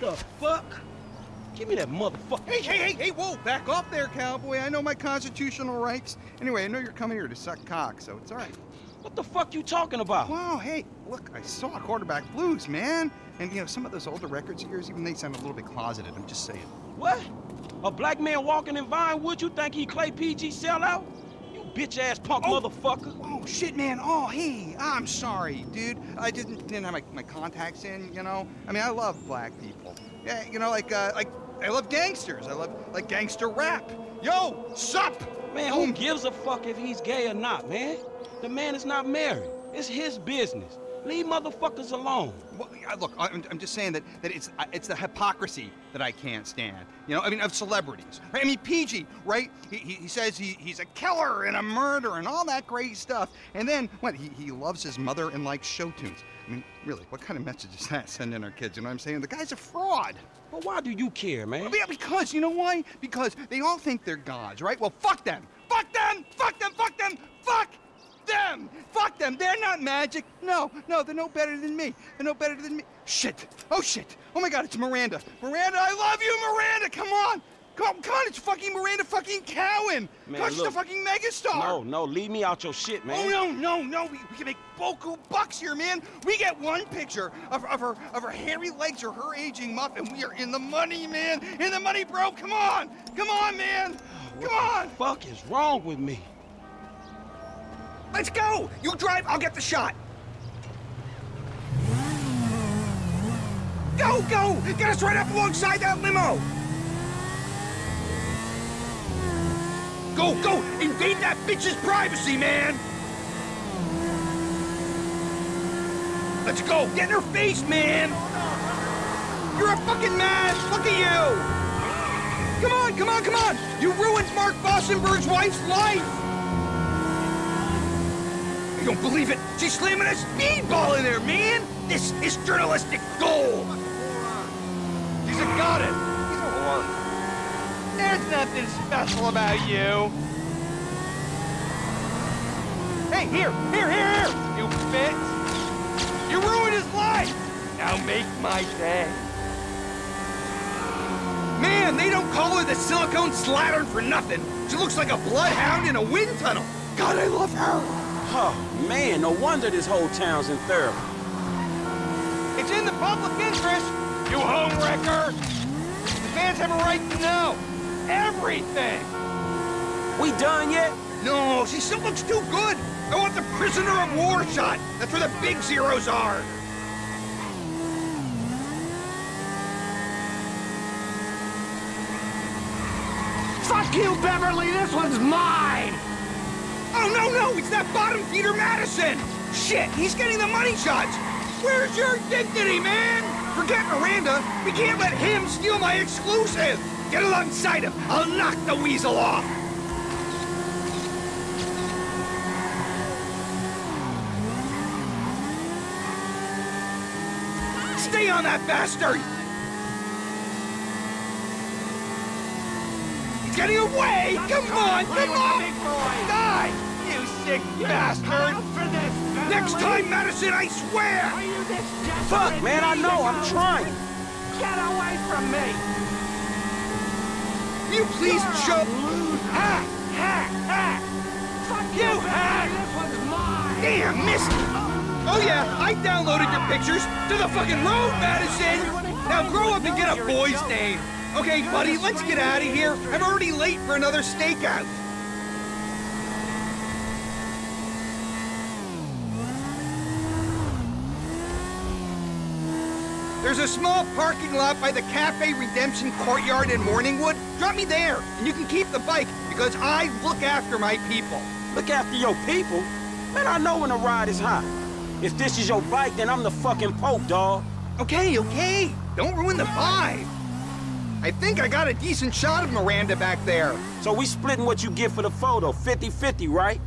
The fuck? Give me that motherfucker. Hey, hey, hey, hey, whoa, back off there, cowboy. I know my constitutional rights. Anyway, I know you're coming here to suck cock, so it's all right. What the fuck you talking about? Wow, hey, look, I saw quarterback blues, man. And, you know, some of those older records of yours, even they sound a little bit closeted, I'm just saying. What? A black man walking in Vinewood, you think he Clay PG sellout? You bitch-ass punk Oh. motherfucker. Oh, shit, man. Oh, hey, I'm sorry, dude. I didn't, didn't have my, my contacts in, you know? I mean, I love black people. Yeah, you know, like, uh, like, I love gangsters. I love, like, gangster rap. Yo, sup? Man, who gives a fuck if he's gay or not, man? The man is not married. It's his business. Leave motherfuckers alone. Well, look, I'm, I'm just saying that, that it's it's the hypocrisy that I can't stand. You know, I mean, of celebrities. Right? I mean, PG, right? He, he, he says he, he's a killer and a murderer and all that great stuff. And then, what, he, he loves his mother and likes show tunes. I mean, really, what kind of message is that sending our kids? You know what I'm saying? The guy's a fraud. But why do you care, man? Yeah, because, you know why? Because they all think they're gods, right? Well, fuck them. Fuck them! Fuck them! Fuck them! Fuck them! Fuck them! They're not magic. No, no, they're no better than me. They're no better than me. Shit! Oh, shit! Oh my god, it's Miranda. Miranda, I love you, Miranda! Come on! Come on, come on, it's fucking Miranda fucking Cowan! Man, God, she's look. a fucking megastar! No, no, leave me out your shit, man. Oh no, no, no! We, we can make boku bucks here, man. We get one picture of, of her of her hairy legs or her aging muff, and we are in the money, man. In the money, bro. Come on, come on, man. Come on. fuck is wrong with me? Let's go. You drive. I'll get the shot. Go, go! Get us right up alongside that limo. Go, go! Invade that bitch's privacy, man. Let's go! Get in her face, man! You're a fucking mess! Look at you! Come on, come on, come on! You ruined Mark Bossenberg's wife's life! I don't believe it! She's slamming a speedball in there, man! This is journalistic gold! He's a goddess! He's a whore! There's nothing special about you! Hey, here, here, here, here! You bitch! You ruined his life! Now make my day. Man, they don't call her the silicone slattern for nothing. She looks like a bloodhound in a wind tunnel. God, I love her. Oh, man, no wonder this whole town's in therapy. It's in the public interest. You homewrecker. The fans have a right to know everything. We done yet? No, she still looks too good. I want the prisoner of war shot. That's where the big zeros are. Fuck you, Beverly! This one's mine! Oh, no, no, it's that bottom feeder Madison! Shit, he's getting the money shots! Where's your dignity, man? Forget Miranda. We can't let him steal my exclusive! Get alongside him. I'll knock the weasel off! Stay on that bastard! He's getting away! Come on, come on! Die! Sick bastard! Next time, Madison, I swear! Are you this? Fuck, man, I know, I'm trying. Get away from me! You please show... Ha! Ha! Ha! Fuck you, hack! This one's mine! Damn, missed! Oh. oh yeah, I downloaded your pictures to the fucking road, Madison! Now grow up and get a boy's name. Okay, buddy, let's get out of here. I'm already late for another stakeout. There's a small parking lot by the Cafe Redemption Courtyard in Morningwood. Drop me there, and you can keep the bike, because I look after my people. Look after your people. Man, I know when a ride is hot. If this is your bike, then I'm the fucking Pope, dawg. Okay, okay. Don't ruin the vibe. I think I got a decent shot of Miranda back there. So we splitting what you get for the photo, 50-50, right?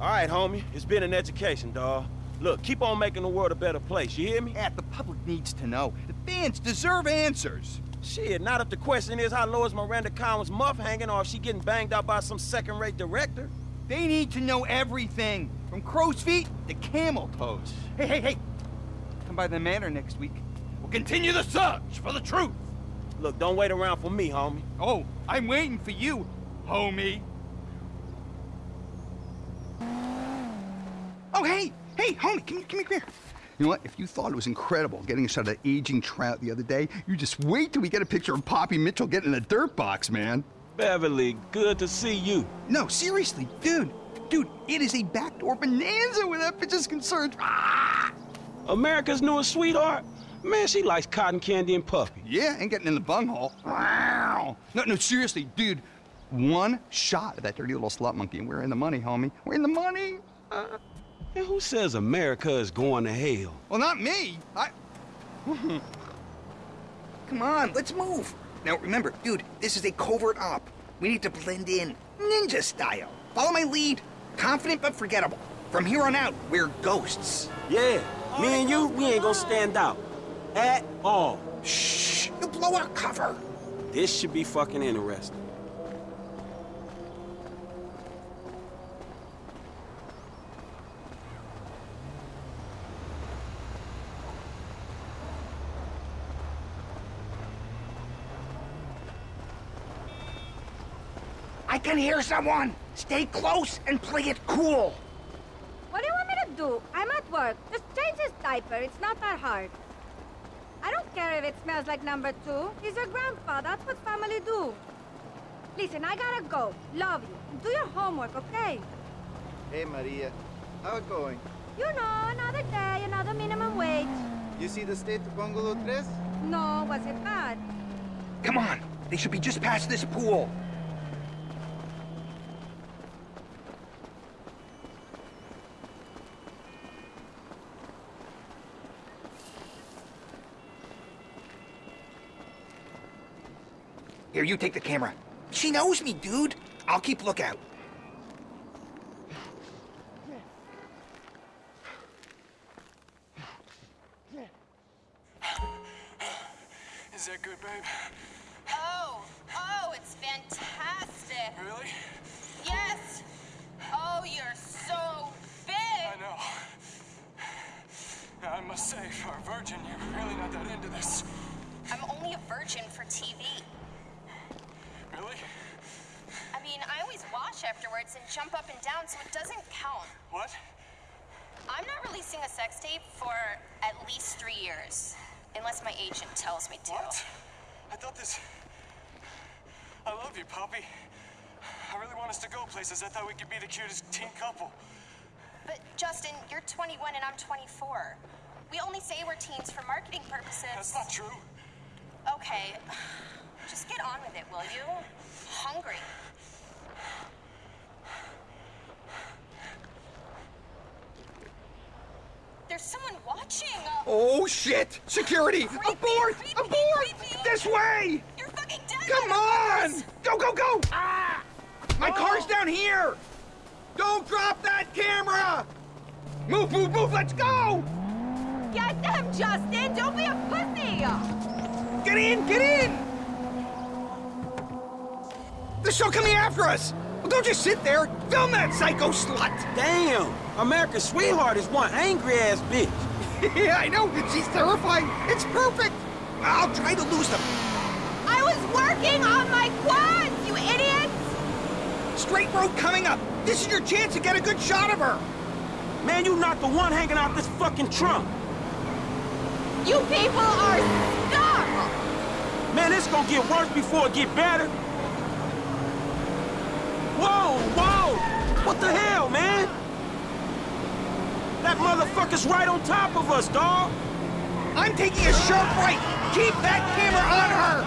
All right, homie. It's been an education, dawg. Look, keep on making the world a better place, you hear me? Yeah, the public needs to know. The fans deserve answers. Shit, not if the question is how low is Miranda Cowan's muff hanging or if she getting banged out by some second-rate director. They need to know everything, from crow's feet to camel toes. Hey, hey, hey. Come by the manor next week. We'll continue the search for the truth. Look, don't wait around for me, homie. Oh, I'm waiting for you, homie. Oh, hey, hey, homie, come, come here. You know what? If you thought it was incredible getting a shot of that aging trout the other day, you just wait till we get a picture of Poppy Mitchell getting in a dirt box, man. Beverly, good to see you. No, seriously, dude. Dude, it is a backdoor bonanza where that bitch is concerned. Ah! America's newest sweetheart? Man, she likes cotton candy and puppy. Yeah, ain't getting in the bunghole. Wow. No, no, seriously, dude. One shot of that dirty little slut monkey, and we're in the money, homie. We're in the money. Uh, And who says America is going to hell? well, not me. I. Come on, let's move. Now remember, dude, this is a covert op. We need to blend in, ninja style. Follow my lead. Confident but forgettable. From here on out, we're ghosts. Yeah, me and you, we ain't gonna stand out. At all. Shh, you blow our cover. This should be fucking interesting. Can hear someone. Stay close and play it cool. What do you want me to do? I'm at work. Just change his diaper. It's not that hard. I don't care if it smells like number two. He's your grandpa. That's what family do. Listen, I gotta go. Love you. Do your homework, okay? Hey Maria, how it going? You know, another day, another minimum wage. You see the state of Bungalow 3? No, was it bad? Come on, they should be just past this pool. Here, you take the camera. She knows me, dude. I'll keep lookout. Is that good, babe? Oh, oh, it's fantastic. Really? Yes. Oh, you're so big. I know. I must say, for a virgin, you're really not that into this. I'm only a virgin for TV. Really? I mean, I always wash afterwards and jump up and down, so it doesn't count. What? I'm not releasing a sex tape for at least three years, unless my agent tells me to. What? I thought this... I love you, Poppy. I really want us to go places. I thought we could be the cutest teen couple. But Justin, you're 21 and I'm 24. We only say we're teens for marketing purposes. That's not true. Okay, just get on with it, will you? Hungry. There's someone watching. Oh, shit! Security! Creepy, Abort! creepy, Abort! creepy. This way! You're fucking dead. Come on! Go, go, go! Ah! My car's down here! Don't drop that camera! Move, move, move! Let's go! Get them, Justin! Don't be a pussy! Get in! Get in! They're still coming after us! Well, don't just sit there! Film that psycho slut! Damn! America's sweetheart is one angry ass bitch. yeah, I know! She's terrifying! It's perfect! I'll try to lose them! I was working on my quads, you idiots! Straight road coming up! This is your chance to get a good shot of her! Man, you're not the one hanging out this fucking trunk. You people are scum! Man, it's gonna get worse before it get better. Whoa, whoa! What the hell, man? That motherfucker's right on top of us, dawg. I'm taking a sharp right! Keep that camera on her!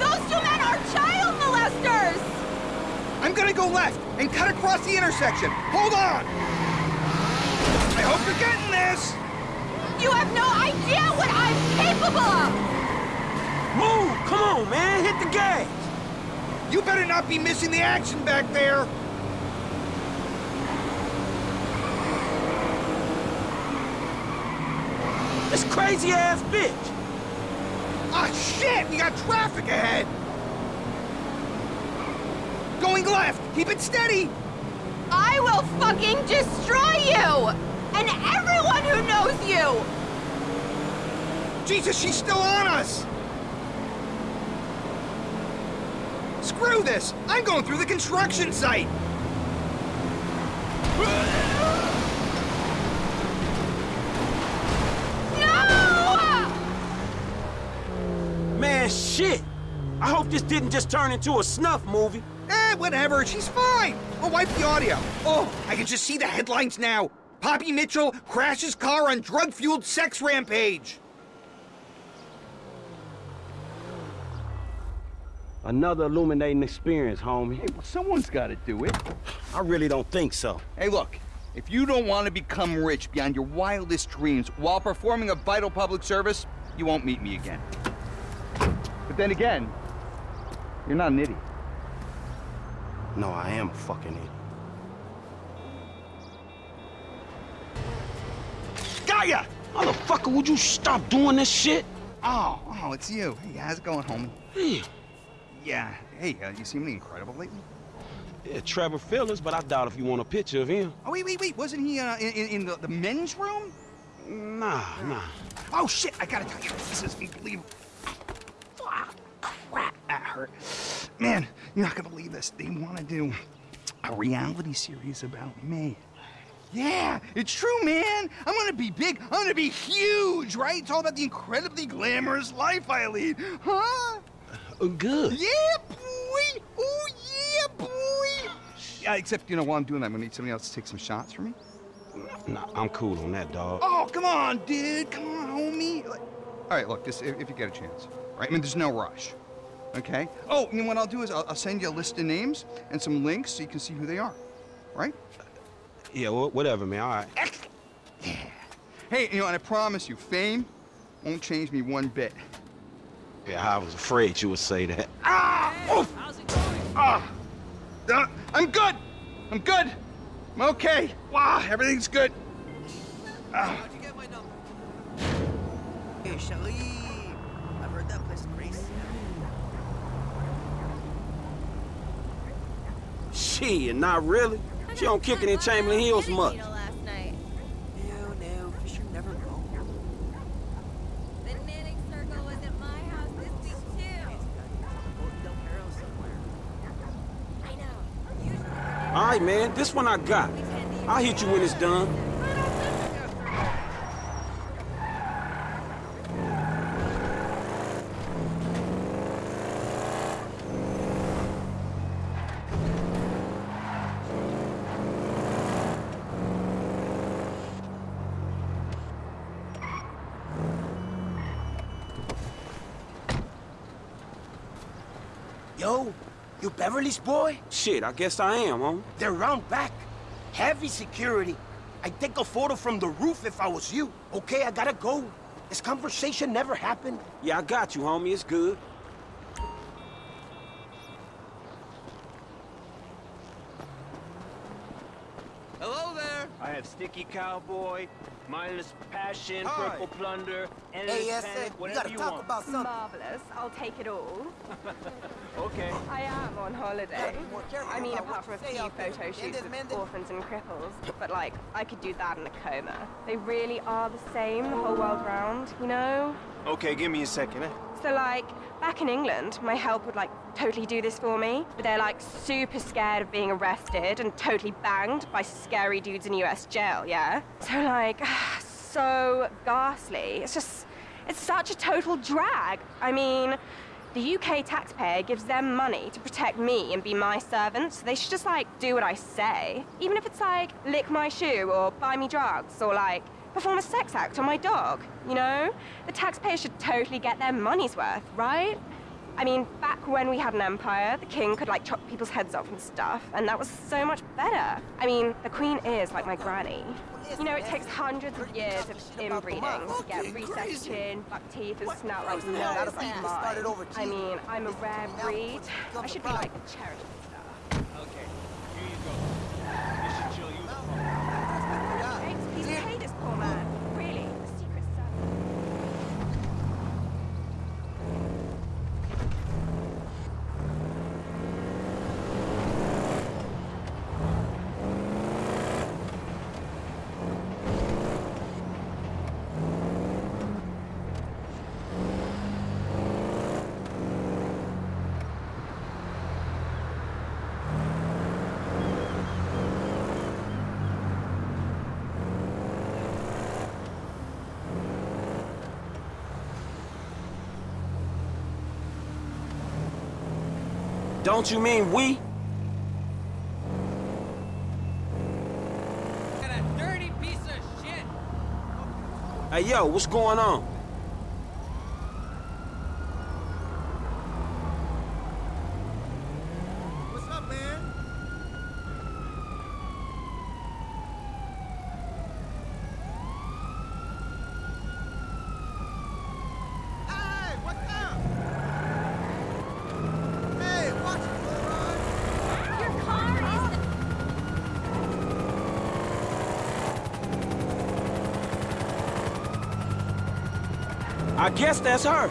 Those two men are child molesters! I'm gonna go left and cut across the intersection. Hold on! I hope you're getting this! You have no idea what I'm capable of! Move! Come on, man. Hit the gas. You better not be missing the action back there! This crazy ass bitch. Ah, shit! We got traffic ahead! Going left! Keep it steady! I I will fucking destroy you! And everyone who knows you! Jesus, she's still on us! Screw this! I'm going through the construction site! No! Man, shit! I hope this didn't just turn into a snuff movie. Eh, whatever, she's fine! I'll wipe the audio. Oh, I can just see the headlines now. Poppy Mitchell crashes car on drug-fueled sex rampage. Another illuminating experience, homie. Hey, well, someone's got to do it. I really don't think so. Hey, look. If you don't want to become rich beyond your wildest dreams while performing a vital public service, you won't meet me again. But then again, you're not an idiot. No, I am a fucking idiot. Gaia! Motherfucker, would you stop doing this shit? Oh, oh, it's you. Hey, how's it going, homie? Yeah. Yeah. Hey, uh, you anything incredible lately? Yeah, Trevor Phillips, but I doubt if you want a picture of him. Oh, wait, wait, wait. Wasn't he uh, in, in, the, the men's room? Nah, nah. Oh, shit. I gotta tell you, this is unbelievable. Fuck, crap. That hurt. Man, you're not gonna believe this. They want to do a reality series about me. Yeah, it's true, man. I'm gonna be big. I'm gonna be huge, right? It's all about the incredibly glamorous life I lead. Huh? Good. Yeah, boy. Oh, yeah, boy. Yeah, except, you know, while I'm doing that, I'm gonna need somebody else to take some shots for me. Nah, I'm cool on that, dog. Oh, come on, dude. Come on, homie. Like- All right, look, just if, if you get a chance, right? I mean, there's no rush, okay? Oh, and what I'll do is I'll, I'll send you a list of names and some links so you can see who they are, right? Yeah, wh- whatever, man. All right. Yeah. Hey, you know, and I promise you, fame won't change me one bit. Yeah, I was afraid you would say that. Ah! Oof! Ah! Uh, I'm good. I'm good. I'm okay. Wow, everything's good. Ah. Hey, Charlie. I've heard that place is crazy. Shit, not really. She don't kick it in Chamberlain Hills much. last night. No, no, Fisher never wrong. The knitting circle was at my house this week too. Del Perro somewhere. I know. Usually All right, man, this one I got. I'll hit you when it's done. Yo, you Beverly's boy? Shit, I guess I am, huh? They're round back. Heavy security. I'd take a photo from the roof if I was you. Okay, I gotta go. This conversation never happened. Yeah, I got you, homie. It's good. Hello there. I have Sticky Cowboy, Mindless Passion, Hi. Purple Plunder, Endless Hey, yes, Panic, we whatever gotta you talk want. about something. Marvelous. I'll take it all. Okay. I am on holiday. be more careful I mean, apart from a few photo shoots Mendez, with orphans and cripples, but like, I could do that in a coma. They really are the same the whole world round, you know? Okay, give me a second. Eh? So like, back in England, my help would like totally do this for me, but they're like super scared of being arrested and totally banged by scary dudes in US jail, yeah? So like, so ghastly. It's just, it's such a total drag. I mean, the UK taxpayer gives them money to protect me and be my servant, so they should just like do what I say. Even if it's like lick my shoe or buy me drugs or like perform a sex act on my dog, you know? The taxpayer should totally get their money's worth, right? I mean, back when we had an empire, the king could like chop people's heads off and stuff, and that was so much better. I mean, the queen is like my granny. You know, it takes hundreds of years of inbreeding to get recessed chin, buck teeth, and snout like no Not a other business started over I mean, I'm a rare breed. I should be like cherished stuff. Okay, here you go. This should chill you the fuck out. Thanks, please pay this poor man. Really, the secret service. Don't you mean we? dirty piece of shit! Hey, yo, what's going on? What's up, man? Hey, what's up? Hey, watch it, Leroy. Your car is the... I guess that's her.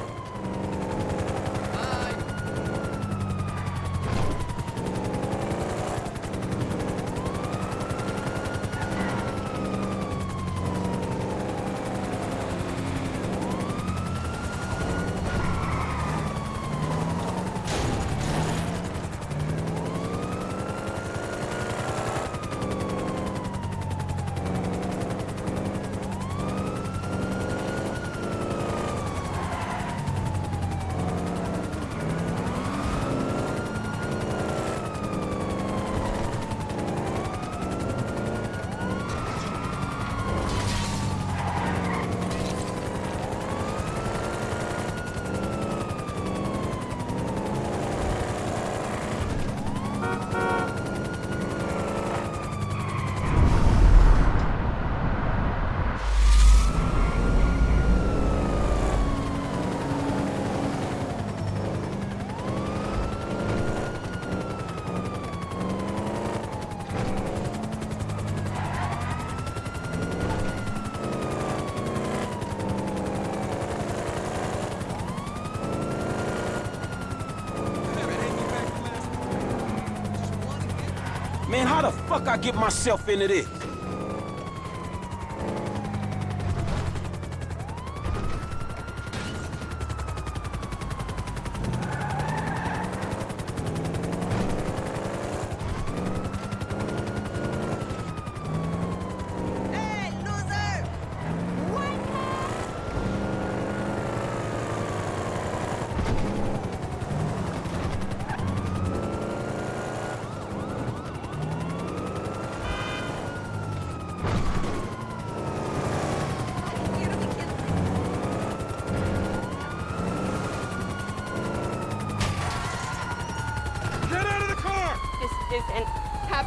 Man, how the fuck I get myself into this?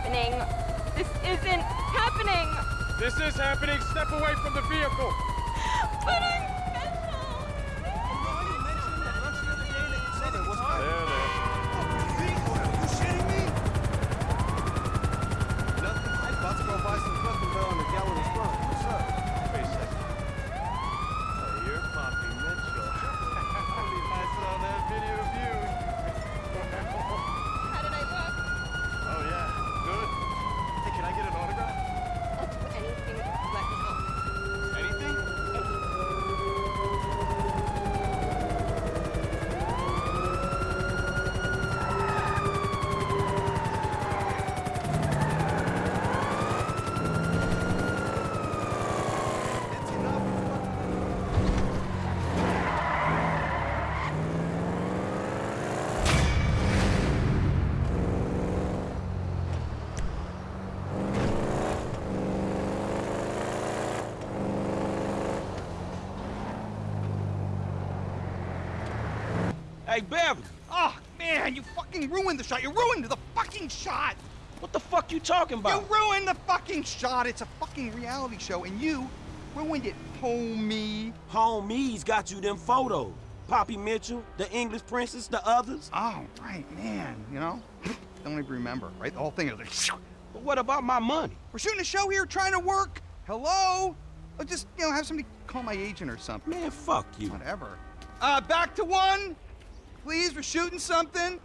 Happening. This isn't happening. This is happening. Step away from the vehicle. But I'm Hey, Beverly, Oh, man, you fucking ruined the shot. You ruined the fucking shot. what the fuck you talking about? You ruined the fucking shot. It's a fucking reality show, and you ruined it, homie. Homies got you them photos. Poppy Mitchell, the English princess, the others. Oh, right, man. You know, don't even remember, right? The whole thing is like, But what about my money? we're shooting a show here, trying to work. Hello? I'll just, you know, have somebody call my agent or something. Man, fuck you. Whatever. Uh, back to one. Please, we're shooting something.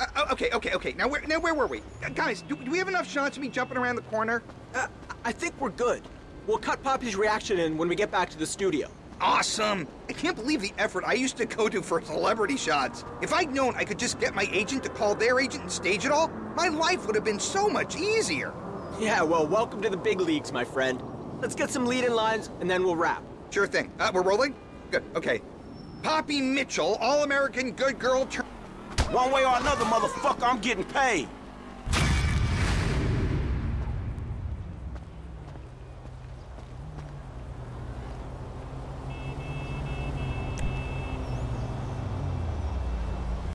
Uh, oh, okay, okay, okay. Now where, now where were we, uh, guys? Do, do we have enough shots of me jumping around the corner? Uh, I think we're good. We'll cut Poppy's reaction in when we get back to the studio. Awesome! I can't believe the effort I used to go to for celebrity shots. If I'd known I could just get my agent to call their agent and stage it all, my life would have been so much easier. Yeah, well, welcome to the big leagues, my friend. Let's get some lead-in lines, and then we'll wrap. Sure thing. Uh, we're rolling? Good, okay. Poppy Mitchell, All-American Good Girl... One way or another, motherfucker, I'm getting paid.